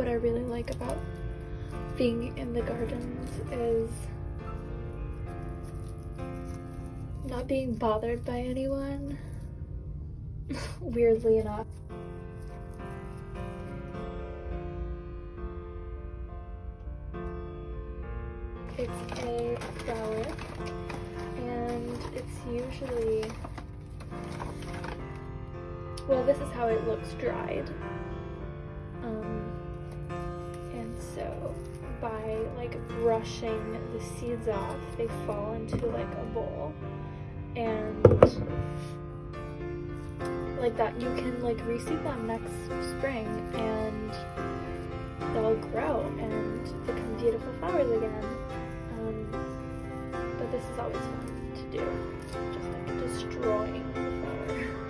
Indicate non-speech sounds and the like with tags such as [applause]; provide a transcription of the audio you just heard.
what I really like about being in the gardens is not being bothered by anyone. [laughs] Weirdly enough. It's a flower and it's usually well this is how it looks dried. Um, and so by like brushing the seeds off they fall into like a bowl. And like that you can like reseed them next spring and they'll grow and become beautiful flowers again. Um, but this is always fun to do. Just like destroying the flower [laughs]